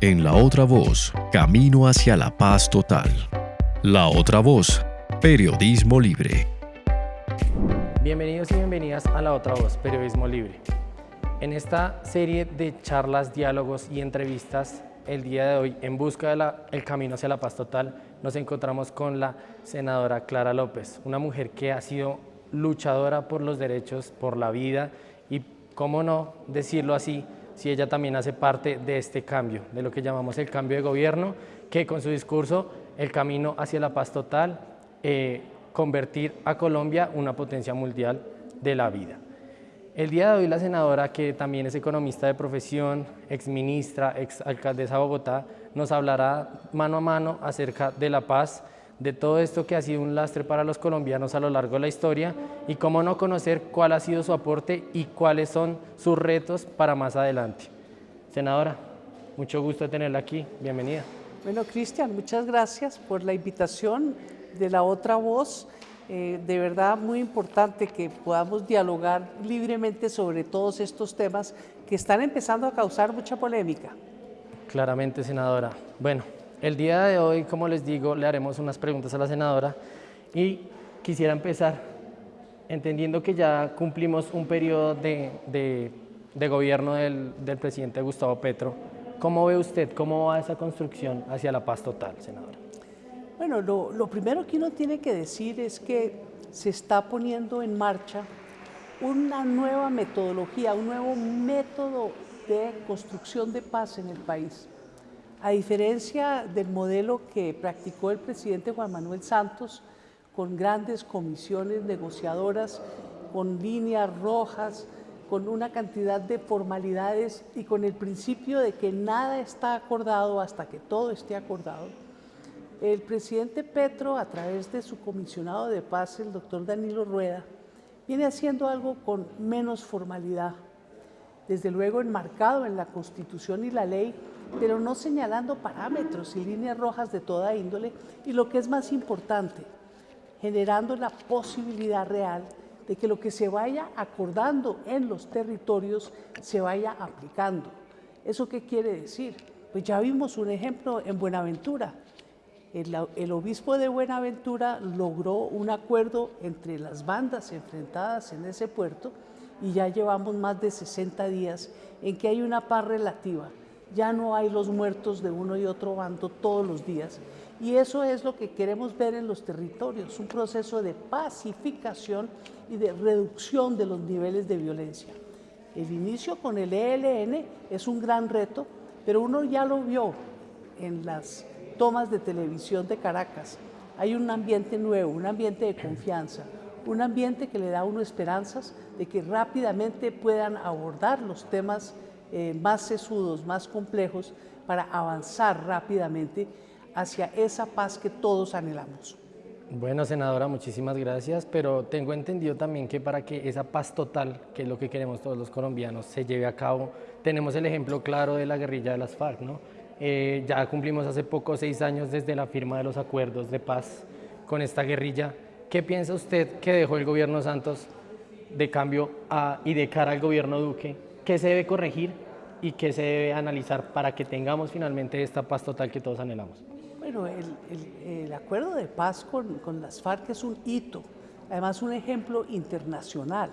En La Otra Voz, Camino hacia la Paz Total. La Otra Voz, Periodismo Libre. Bienvenidos y bienvenidas a La Otra Voz, Periodismo Libre. En esta serie de charlas, diálogos y entrevistas, el día de hoy, en busca del camino hacia la paz total, nos encontramos con la senadora Clara López, una mujer que ha sido luchadora por los derechos, por la vida y, cómo no decirlo así, si ella también hace parte de este cambio, de lo que llamamos el cambio de gobierno, que con su discurso, el camino hacia la paz total, eh, convertir a Colombia una potencia mundial de la vida. El día de hoy la senadora, que también es economista de profesión, exministra, exalcaldesa de Bogotá, nos hablará mano a mano acerca de la paz, de todo esto que ha sido un lastre para los colombianos a lo largo de la historia y cómo no conocer cuál ha sido su aporte y cuáles son sus retos para más adelante. Senadora, mucho gusto tenerla aquí, bienvenida. Bueno, Cristian, muchas gracias por la invitación de la otra voz. Eh, de verdad muy importante que podamos dialogar libremente sobre todos estos temas que están empezando a causar mucha polémica. Claramente, senadora. Bueno, el día de hoy, como les digo, le haremos unas preguntas a la senadora y quisiera empezar entendiendo que ya cumplimos un periodo de, gobierno del, presidente Gustavo Petro. ¿Cómo ve usted, cómo va esa construcción hacia la paz total, senadora? Bueno, lo, lo primero que uno tiene que decir es que se está poniendo en marcha una nueva metodología, un nuevo método de construcción de paz en el país. A diferencia del modelo que practicó el presidente Juan Manuel Santos, con grandes comisiones negociadoras, con líneas rojas, con una cantidad de formalidades y con el principio de que nada está acordado hasta que todo esté acordado, el presidente Petro, a través de su comisionado de paz, el doctor Danilo Rueda, viene haciendo algo con menos formalidad, desde luego enmarcado en la Constitución y la ley, pero no señalando parámetros y líneas rojas de toda índole y lo que es más importante, generando la posibilidad real de que lo que se vaya acordando en los territorios se vaya aplicando. ¿Eso qué quiere decir? Pues ya vimos un ejemplo en Buenaventura. El, el, obispo de Buenaventura logró un acuerdo entre las bandas enfrentadas en ese puerto y ya llevamos más de 60 días en que hay una paz relativa ya no hay los muertos de uno y otro bando todos los días. Y eso es lo que queremos ver en los territorios, un proceso de pacificación y de reducción de los niveles de violencia. El inicio con el ELN es un gran reto, pero uno ya lo vio en las tomas de televisión de Caracas. Hay un ambiente nuevo, un ambiente de confianza, un ambiente que le da a uno esperanzas de que rápidamente puedan abordar los temas eh, más sesudos, más complejos, para avanzar rápidamente hacia esa paz que todos anhelamos. Bueno, senadora, muchísimas gracias, pero tengo entendido también que para que esa paz total, que es lo que queremos todos los colombianos, se lleve a cabo, tenemos el ejemplo claro de la guerrilla de las FARC, ¿no? Eh, ya cumplimos hace poco seis años desde la firma de los acuerdos de paz con esta guerrilla. ¿Qué piensa usted que dejó el gobierno Santos de cambio y de cara al gobierno Duque qué se debe corregir y qué se debe analizar para que tengamos finalmente esta paz total que todos anhelamos. Bueno, el, acuerdo de paz con, con, las FARC es un hito, además un ejemplo internacional.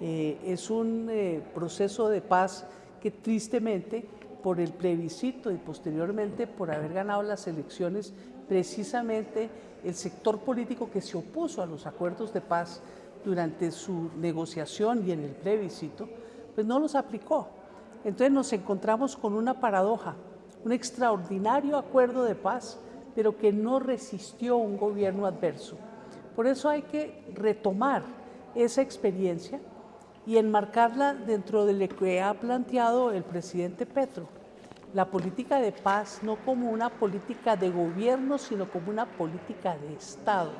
Eh, es un eh, proceso de paz que tristemente por el plebiscito y posteriormente por haber ganado las elecciones, precisamente el sector político que se opuso a los acuerdos de paz durante su negociación y en el plebiscito, pues no los aplicó. Entonces nos encontramos con una paradoja, un extraordinario acuerdo de paz, pero que no resistió un gobierno adverso. Por eso hay que retomar esa experiencia y enmarcarla dentro de lo que ha planteado el presidente Petro. La política de paz no como una política de gobierno, sino como una política de Estado.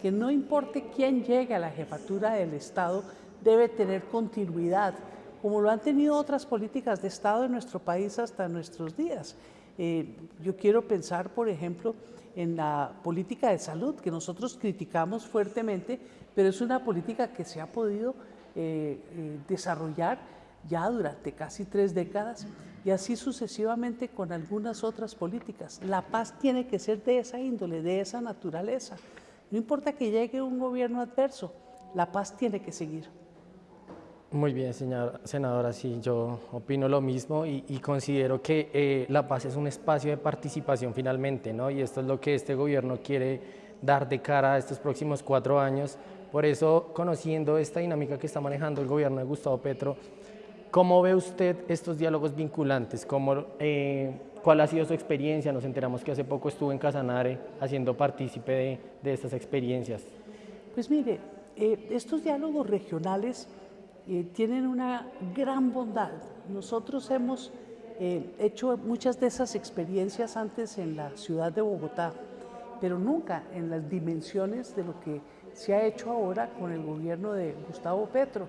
Que no importe quién llegue a la jefatura del Estado, debe tener continuidad, como lo han tenido otras políticas de Estado en nuestro país hasta nuestros días. Eh, yo quiero pensar, por ejemplo, en la política de salud, que nosotros criticamos fuertemente, pero es una política que se ha podido eh, eh, desarrollar ya durante casi tres décadas y así sucesivamente con algunas otras políticas. La paz tiene que ser de esa índole, de esa naturaleza. No importa que llegue un gobierno adverso, la paz tiene que seguir. Muy bien, señor, senadora, sí, yo opino lo mismo y, considero que eh, la paz es un espacio de participación finalmente, ¿no? Y esto es lo que este gobierno quiere dar de cara a estos próximos cuatro años. Por eso, conociendo esta dinámica que está manejando el gobierno de Gustavo Petro, ¿cómo ve usted estos diálogos vinculantes? ¿Cómo, eh, ¿Cuál ha sido su experiencia? Nos enteramos que hace poco estuvo en Casanare haciendo partícipe de, estas experiencias. Pues mire, eh, estos diálogos regionales eh, tienen una gran bondad. Nosotros hemos hecho muchas de esas experiencias antes en la ciudad de Bogotá, pero nunca en las dimensiones de lo que se ha hecho ahora con el gobierno de Gustavo Petro,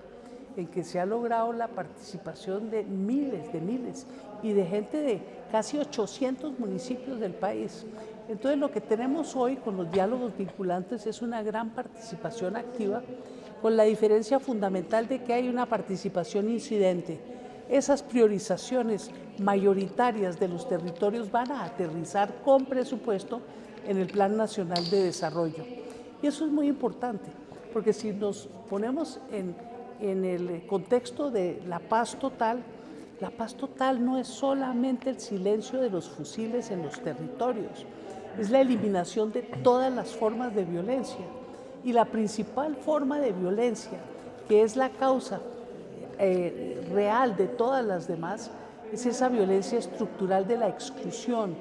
en que se ha logrado la participación de miles, de miles, y de gente de casi 800 municipios del país. Entonces lo que tenemos hoy con los diálogos vinculantes es una gran participación activa, con la diferencia fundamental de que hay una participación incidente. Esas priorizaciones mayoritarias de los territorios van a aterrizar con presupuesto en el Plan Nacional de Desarrollo. Y eso es muy importante, porque si nos ponemos en, en el contexto de la paz total, la paz total no es solamente el silencio de los fusiles en los territorios, es la eliminación de todas las formas de violencia. Y la principal forma de violencia, que es la causa eh, real de todas las demás, es esa violencia estructural de la exclusión,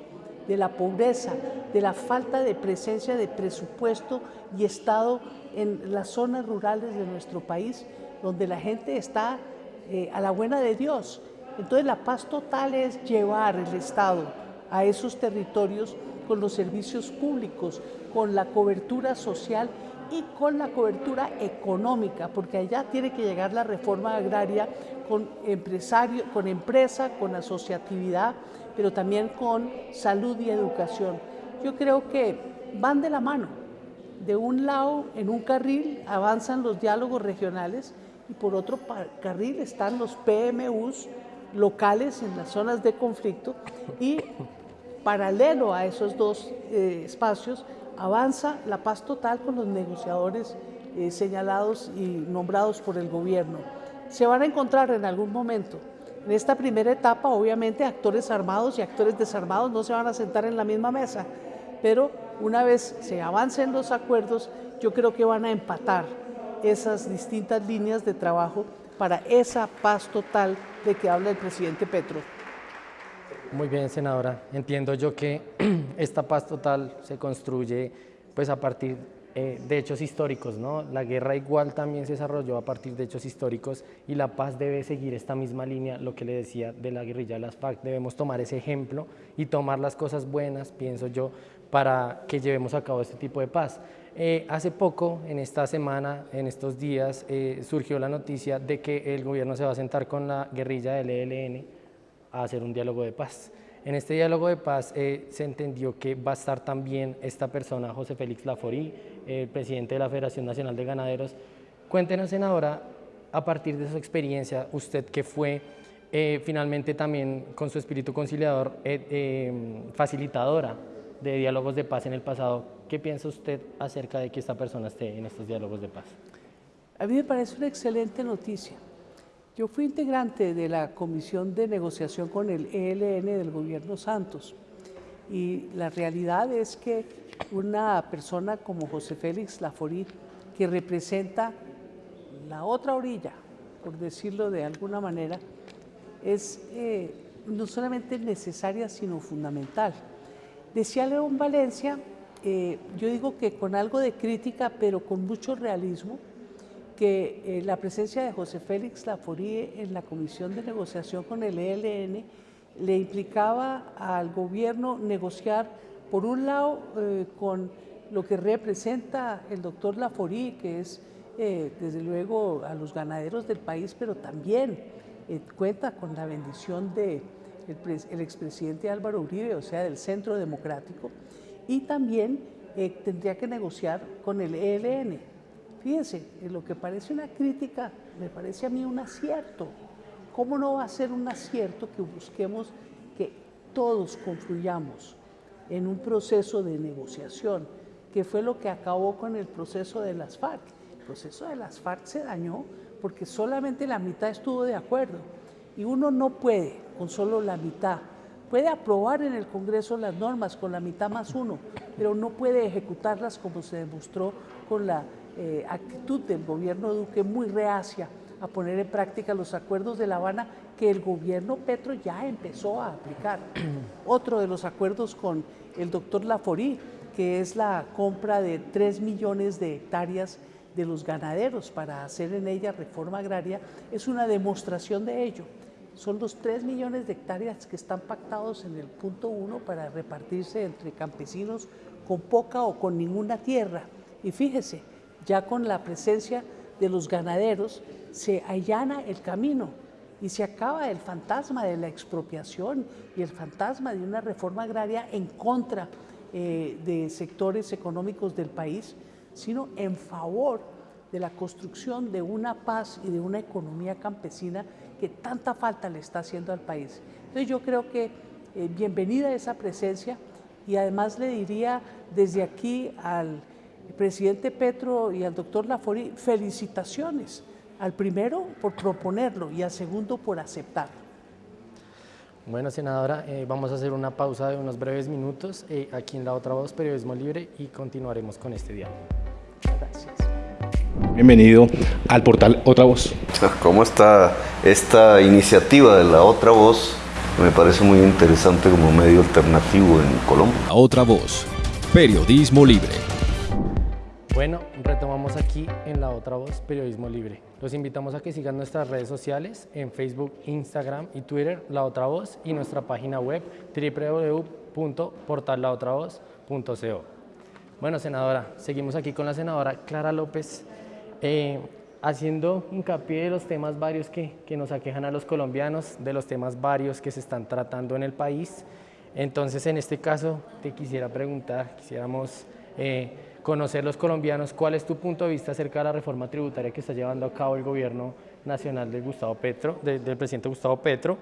de la pobreza, de la falta de presencia de presupuesto y Estado en las zonas rurales de nuestro país, donde la gente está eh, a la buena de Dios. Entonces la paz total es llevar el Estado a esos territorios con los servicios públicos, con la cobertura social y con la cobertura económica, porque allá tiene que llegar la reforma agraria con empresario, con empresa, con asociatividad, pero también con salud y educación. Yo creo que van de la mano. De un lado, en un carril, avanzan los diálogos regionales y por otro carril están los PMUs locales en las zonas de conflicto y paralelo a esos dos eh, espacios avanza la paz total con los negociadores eh, señalados y nombrados por el gobierno. Se van a encontrar en algún momento en esta primera etapa, obviamente, actores armados y actores desarmados no se van a sentar en la misma mesa, pero una vez se avancen los acuerdos, yo creo que van a empatar esas distintas líneas de trabajo para esa paz total de que habla el presidente Petro. Muy bien, senadora. Entiendo yo que esta paz total se construye pues a partir eh, de hechos históricos, ¿no? La guerra igual también se desarrolló a partir de hechos históricos y la paz debe seguir esta misma línea, lo que le decía de la guerrilla de las FARC. Debemos tomar ese ejemplo y tomar las cosas buenas, pienso yo, para que llevemos a cabo este tipo de paz. Eh, hace poco, en esta semana, en estos días, eh, surgió la noticia de que el gobierno se va a sentar con la guerrilla del ELN a hacer un diálogo de paz. En este diálogo de paz eh, se entendió que va a estar también esta persona, José Félix Laforí, el presidente de la Federación Nacional de Ganaderos. Cuéntenos, senadora, a partir de su experiencia, usted que fue eh, finalmente también con su espíritu conciliador, eh, facilitadora de diálogos de paz en el pasado, ¿qué piensa usted acerca de que esta persona esté en estos diálogos de paz? A mí me parece una excelente noticia. Yo fui integrante de la comisión de negociación con el ELN del gobierno Santos y la realidad es que una persona como José Félix Laforí, que representa la otra orilla, por decirlo de alguna manera, es eh, no solamente necesaria, sino fundamental. Decía León Valencia, eh, yo digo que con algo de crítica, pero con mucho realismo, que eh, la presencia de José Félix Laforie en la comisión de negociación con el ELN le implicaba al gobierno negociar, por un lado, eh, con lo que representa el doctor Laforie, que es eh, desde luego a los ganaderos del país, pero también cuenta con la bendición del de el expresidente Álvaro Uribe, o sea, del Centro Democrático, y también tendría que negociar con el ELN. Fíjense, lo que parece una crítica me parece a mí un acierto, ¿cómo no va a ser un acierto que busquemos que todos confluyamos en un proceso de negociación, que fue lo que acabó con el proceso de las FARC? El proceso de las FARC se dañó porque solamente la mitad estuvo de acuerdo y uno no puede con solo la mitad. Puede aprobar en el Congreso las normas con la mitad más uno, pero no puede ejecutarlas como se demostró con la eh, actitud del gobierno Duque muy reacia a poner en práctica los acuerdos de La Habana que el gobierno Petro ya empezó a aplicar. Otro de los acuerdos con el doctor Laforí, que es la compra de 3 millones de hectáreas de los ganaderos para hacer en ella reforma agraria, es una demostración de ello. Son los 3 millones de hectáreas que están pactados en el punto 1 para repartirse entre campesinos con poca o con ninguna tierra. Y fíjese, ya con la presencia de los ganaderos se allana el camino y se acaba el fantasma de la expropiación y el fantasma de una reforma agraria en contra eh, de sectores económicos del país, sino en favor de la construcción de una paz y de una economía campesina que tanta falta le está haciendo al país. Entonces yo creo que eh, bienvenida esa presencia y además le diría desde aquí al presidente Petro y al doctor Lafori felicitaciones al primero por proponerlo y al segundo por aceptarlo. Bueno, senadora, eh, vamos a hacer una pausa de unos breves minutos eh, aquí en La Otra Voz, Periodismo Libre, y continuaremos con este diálogo. Gracias. Bienvenido al portal Otra Voz. ¿Cómo está esta iniciativa de La Otra Voz? Me parece muy interesante como medio alternativo en Colombia. La Otra Voz, Periodismo Libre. Bueno, retomamos aquí en La Otra Voz, Periodismo Libre. Los invitamos a que sigan nuestras redes sociales en Facebook, Instagram y Twitter, La Otra Voz, y nuestra página web www.portallaotravoz.co. Bueno, senadora, seguimos aquí con la senadora Clara López, eh, haciendo hincapié de los temas varios que, que nos aquejan a los colombianos, de los temas varios que se están tratando en el país. Entonces, en este caso, te quisiera preguntar, quisiéramos... Eh, conocer los colombianos cuál es tu punto de vista acerca de la reforma tributaria que está llevando a cabo el gobierno nacional de Gustavo Petro, del presidente Gustavo Petro,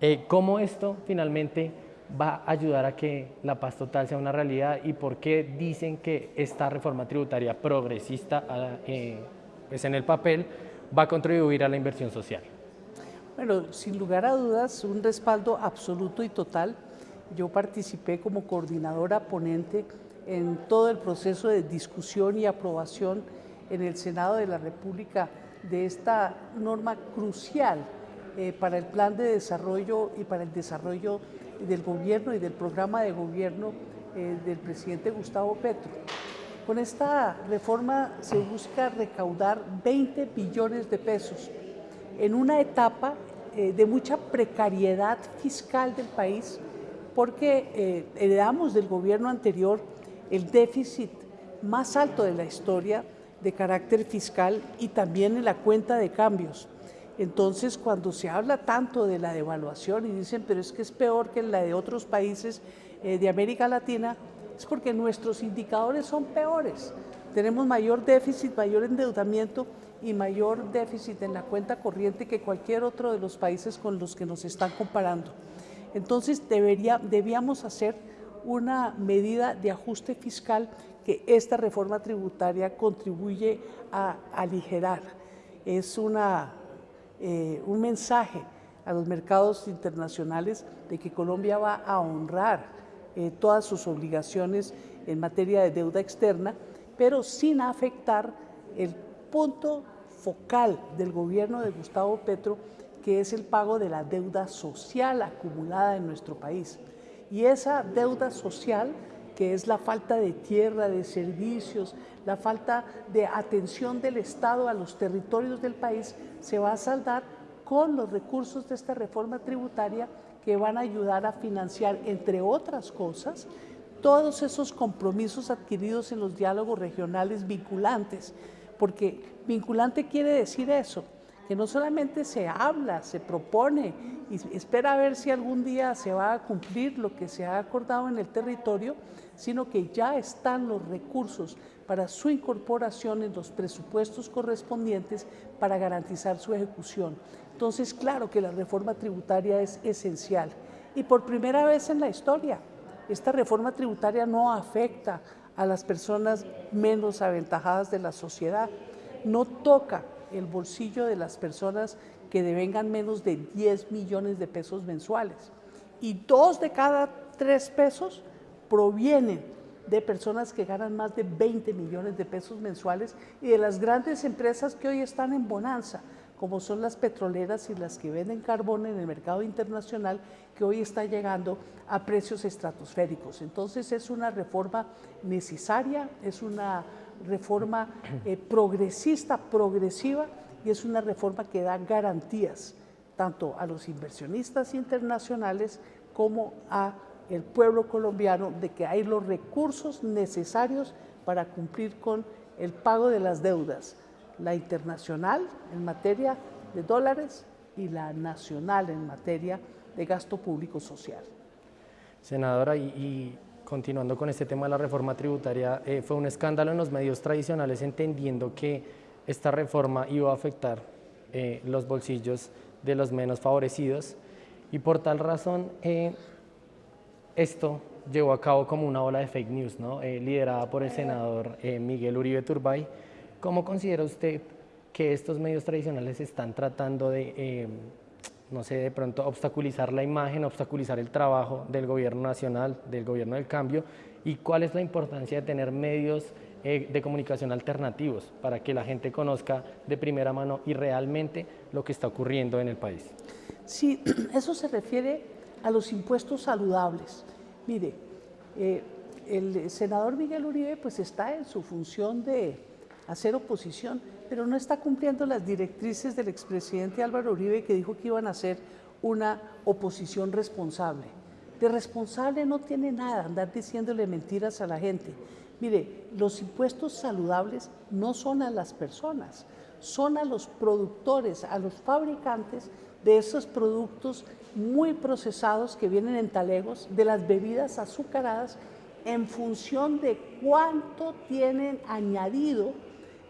eh, cómo esto finalmente va a ayudar a que la paz total sea una realidad y por qué dicen que esta reforma tributaria progresista eh, pues en el papel va a contribuir a la inversión social. Bueno, sin lugar a dudas, un respaldo absoluto y total. Yo participé como coordinadora ponente en todo el proceso de discusión y aprobación en el Senado de la República de esta norma crucial eh, para el plan de desarrollo y para el desarrollo del gobierno y del programa de gobierno eh, del presidente Gustavo Petro. Con esta reforma se busca recaudar 20 billones de pesos en una etapa eh, de mucha precariedad fiscal del país porque heredamos del gobierno anterior el déficit más alto de la historia de carácter fiscal y también en la cuenta de cambios. Entonces, cuando se habla tanto de la devaluación y dicen, pero es que es peor que la de otros países eh, de América Latina, es porque nuestros indicadores son peores. Tenemos mayor déficit, mayor endeudamiento y mayor déficit en la cuenta corriente que cualquier otro de los países con los que nos están comparando. Entonces, debería, debíamos hacer una medida de ajuste fiscal que esta reforma tributaria contribuye a aligerar. Es una, eh, un mensaje a los mercados internacionales de que Colombia va a honrar eh, todas sus obligaciones en materia de deuda externa, pero sin afectar el punto focal del gobierno de Gustavo Petro, que es el pago de la deuda social acumulada en nuestro país. Y esa deuda social, que es la falta de tierra, de servicios, la falta de atención del Estado a los territorios del país, se va a saldar con los recursos de esta reforma tributaria que van a ayudar a financiar, entre otras cosas, todos esos compromisos adquiridos en los diálogos regionales vinculantes, porque vinculante quiere decir eso, que no solamente se habla, se propone y espera a ver si algún día se va a cumplir lo que se ha acordado en el territorio, sino que ya están los recursos para su incorporación en los presupuestos correspondientes para garantizar su ejecución. Entonces, claro que la reforma tributaria es esencial. Y por primera vez en la historia, esta reforma tributaria no afecta a las personas menos aventajadas de la sociedad, no toca el bolsillo de las personas que devengan menos de 10 millones de pesos mensuales. Y dos de cada tres pesos provienen de personas que ganan más de 20 millones de pesos mensuales y de las grandes empresas que hoy están en bonanza, como son las petroleras y las que venden carbón en el mercado internacional, que hoy está llegando a precios estratosféricos. Entonces es una reforma necesaria, es una reforma eh, progresista, progresiva, y es una reforma que da garantías tanto a los inversionistas internacionales como a el pueblo colombiano de que hay los recursos necesarios para cumplir con el pago de las deudas, la internacional en materia de dólares y la nacional en materia de gasto público social. Senadora, y, continuando con este tema de la reforma tributaria, eh, fue un escándalo en los medios tradicionales entendiendo que esta reforma iba a afectar eh, los bolsillos de los menos favorecidos y por tal razón eh, esto llevó a cabo como una ola de fake news, ¿no? Liderada por el senador Miguel Uribe Turbay. ¿Cómo considera usted que estos medios tradicionales están tratando de, no sé, de pronto obstaculizar la imagen, obstaculizar el trabajo del gobierno nacional, del gobierno del cambio? ¿Y cuál es la importancia de tener medios eh, de comunicación alternativos para que la gente conozca de primera mano y realmente lo que está ocurriendo en el país. Sí, eso se refiere a los impuestos saludables. Mire, eh, el senador Miguel Uribe pues está en su función de hacer oposición, pero no está cumpliendo las directrices del expresidente Álvaro Uribe que dijo que iban a hacer una oposición responsable. De responsable no tiene nada andar diciéndole mentiras a la gente. Mire, los impuestos saludables no son a las personas, son a los productores, a los fabricantes de esos productos muy procesados que vienen en talegos, de las bebidas azucaradas, en función de cuánto tienen añadido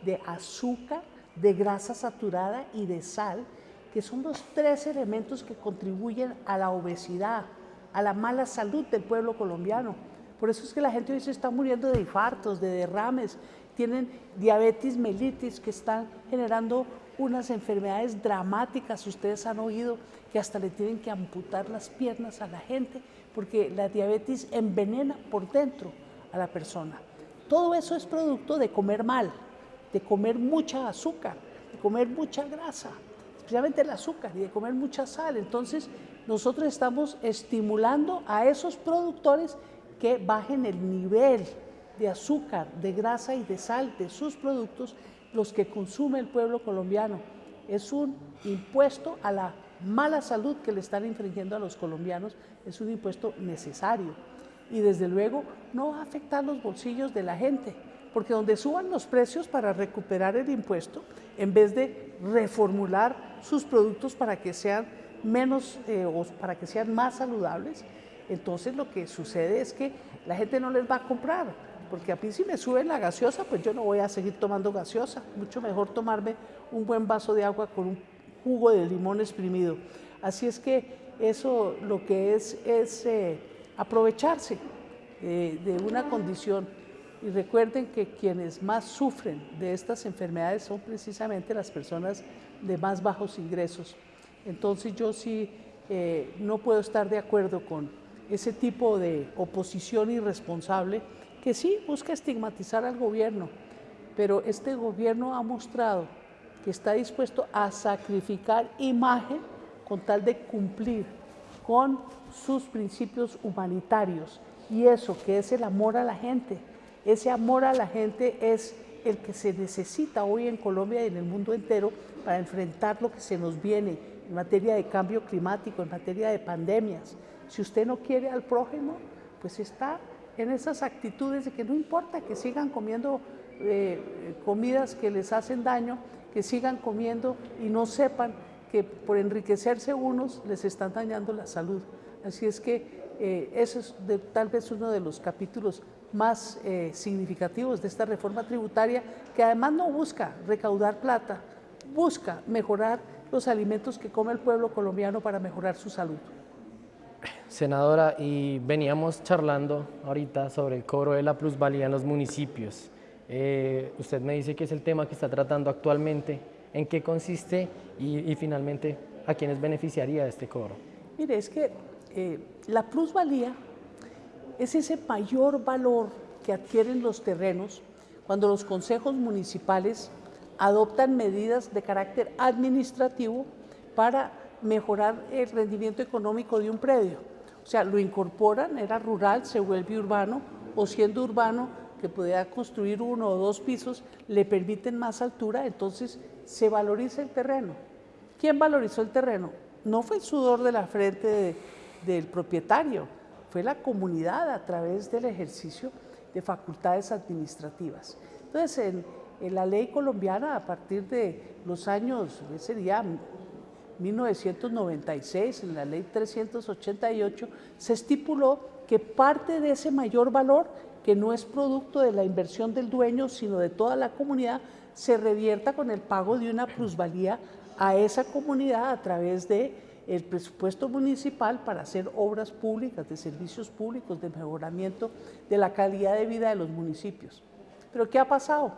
de azúcar, de grasa saturada y de sal, que son los tres elementos que contribuyen a la obesidad, a la mala salud del pueblo colombiano. Por eso es que la gente hoy se está muriendo de infartos, de derrames, tienen diabetes mellitus que están generando unas enfermedades dramáticas. Ustedes han oído que hasta le tienen que amputar las piernas a la gente porque la diabetes envenena por dentro a la persona. Todo eso es producto de comer mal, de comer mucha azúcar, de comer mucha grasa, especialmente el azúcar y de comer mucha sal. Entonces, nosotros estamos estimulando a esos productores que bajen el nivel de azúcar, de grasa y de sal de sus productos, los que consume el pueblo colombiano. Es un impuesto a la mala salud que le están infringiendo a los colombianos, es un impuesto necesario y desde luego no va a afectar los bolsillos de la gente, porque donde suban los precios para recuperar el impuesto, en vez de reformular sus productos para que sean menos eh, o para que sean más saludables, entonces lo que sucede es que la gente no les va a comprar, porque a mí si me sube la gaseosa, pues yo no voy a seguir tomando gaseosa, mucho mejor tomarme un buen vaso de agua con un jugo de limón exprimido. Así es que eso lo que es es eh, aprovecharse eh, de una condición y recuerden que quienes más sufren de estas enfermedades son precisamente las personas de más bajos ingresos. Entonces yo sí eh, no puedo estar de acuerdo con ese tipo de oposición irresponsable que sí busca estigmatizar al gobierno, pero este gobierno ha mostrado que está dispuesto a sacrificar imagen con tal de cumplir con sus principios humanitarios y eso que es el amor a la gente. Ese amor a la gente es el que se necesita hoy en Colombia y en el mundo entero para enfrentar lo que se nos viene en materia de cambio climático, en materia de pandemias. Si usted no quiere al prójimo, pues está en esas actitudes de que no importa que sigan comiendo eh, comidas que les hacen daño, que sigan comiendo y no sepan que por enriquecerse unos les están dañando la salud. Así es que eh, ese es tal vez uno de los capítulos más eh, significativos de esta reforma tributaria, que además no busca recaudar plata, busca mejorar los alimentos que come el pueblo colombiano para mejorar su salud. Senadora, y veníamos charlando ahorita sobre el cobro de la plusvalía en los municipios. Eh, usted me dice que es el tema que está tratando actualmente. ¿En qué consiste y, finalmente a quiénes beneficiaría este cobro? Mire, es que eh, la plusvalía es ese mayor valor que adquieren los terrenos cuando los consejos municipales adoptan medidas de carácter administrativo para mejorar el rendimiento económico de un predio. O sea, lo incorporan, era rural, se vuelve urbano, o siendo urbano, que podía construir uno o dos pisos, le permiten más altura, entonces se valoriza el terreno. ¿Quién valorizó el terreno? No fue el sudor de la frente del propietario, fue la comunidad a través del ejercicio de facultades administrativas. Entonces, en, la ley colombiana, a partir de los años, sería 1996, en la ley 388, se estipuló que parte de ese mayor valor, que no es producto de la inversión del dueño, sino de toda la comunidad, se revierta con el pago de una plusvalía a esa comunidad a través de el presupuesto municipal para hacer obras públicas, de servicios públicos, de mejoramiento de la calidad de vida de los municipios. Pero ¿qué ha pasado?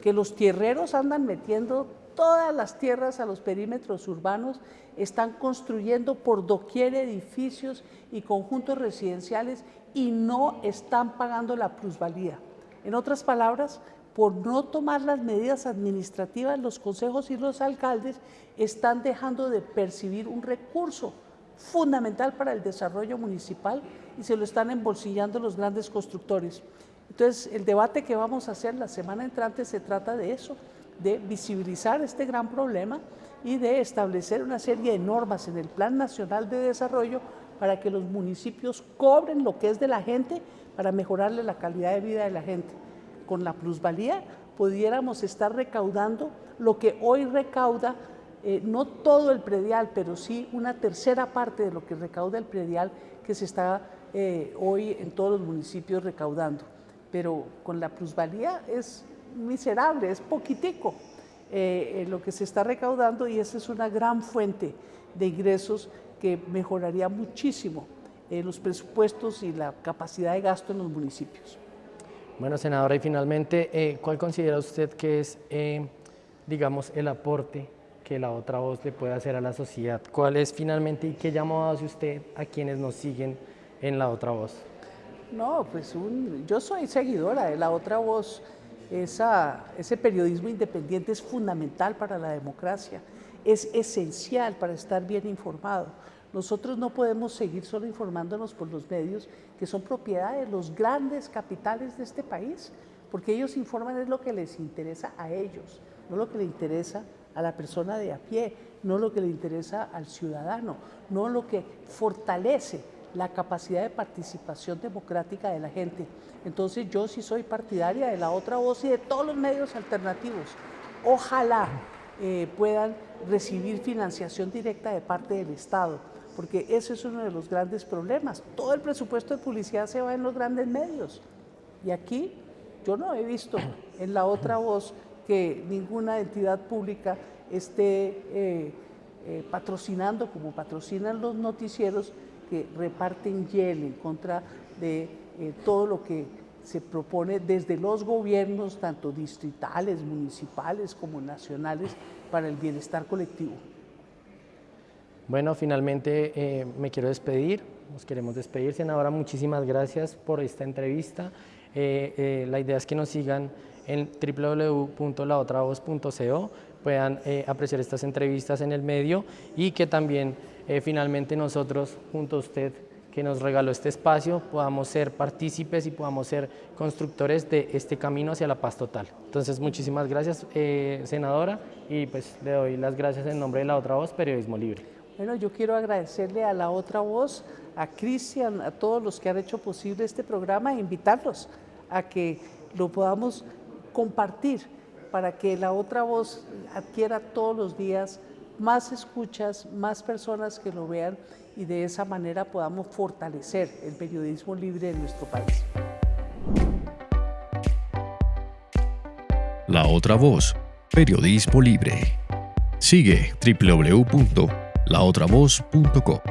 Que los tierreros andan metiendo todas las tierras a los perímetros urbanos, están construyendo por doquier edificios y conjuntos residenciales y no están pagando la plusvalía. En otras palabras, por no tomar las medidas administrativas, los consejos y los alcaldes están dejando de percibir un recurso fundamental para el desarrollo municipal y se lo están embolsillando los grandes constructores. Entonces, el debate que vamos a hacer la semana entrante se trata de eso, de visibilizar este gran problema y de establecer una serie de normas en el Plan Nacional de Desarrollo para que los municipios cobren lo que es de la gente para mejorarle la calidad de vida de la gente. Con la plusvalía pudiéramos estar recaudando lo que hoy recauda, eh, no todo el predial, pero sí una tercera parte de lo que recauda el predial que se está eh, hoy en todos los municipios recaudando. Pero con la plusvalía es miserable, es poquitico eh, lo que se está recaudando y esa es una gran fuente de ingresos que mejoraría muchísimo los presupuestos y la capacidad de gasto en los municipios. Bueno, senadora, y finalmente, eh, ¿cuál considera usted que es, digamos, el aporte que la otra voz le puede hacer a la sociedad? ¿Cuál es finalmente y qué llamado hace usted a quienes nos siguen en la otra voz? No, pues yo soy seguidora de la otra voz ese periodismo independiente es fundamental para la democracia, es esencial para estar bien informado. Nosotros no podemos seguir solo informándonos por los medios que son propiedad de los grandes capitales de este país, porque ellos informan es lo que les interesa a ellos, no lo que le interesa a la persona de a pie, no lo que le interesa al ciudadano, no lo que fortalece la capacidad de participación democrática de la gente. Entonces yo sí soy partidaria de la otra voz y de todos los medios alternativos. Ojalá eh, puedan recibir financiación directa de parte del Estado, porque ese es uno de los grandes problemas. Todo el presupuesto de publicidad se va en los grandes medios. Y aquí yo no he visto en la otra voz que ninguna entidad pública esté eh, eh, patrocinando como patrocinan los noticieros que reparten hiel en contra de todo lo que se propone desde los gobiernos, tanto distritales, municipales como nacionales, para el bienestar colectivo. Bueno, finalmente eh, me quiero despedir, nos queremos despedir, senadora, muchísimas gracias por esta entrevista. Eh, la idea es que nos sigan en www.laotravoz.co, puedan apreciar estas entrevistas en el medio y que también eh, finalmente nosotros, junto a usted, que nos regaló este espacio, podamos ser partícipes y podamos ser constructores de este camino hacia la paz total. Entonces, muchísimas gracias, eh, senadora, y pues le doy las gracias en nombre de La Otra Voz, Periodismo Libre. Bueno, yo quiero agradecerle a La Otra Voz, a Cristian, a todos los que han hecho posible este programa e invitarlos a que lo podamos compartir para que La Otra Voz adquiera todos los días más escuchas, más personas que lo vean y de esa manera podamos fortalecer el periodismo libre en nuestro país. La otra voz, periodismo libre. Sigue www.laotravoz.co.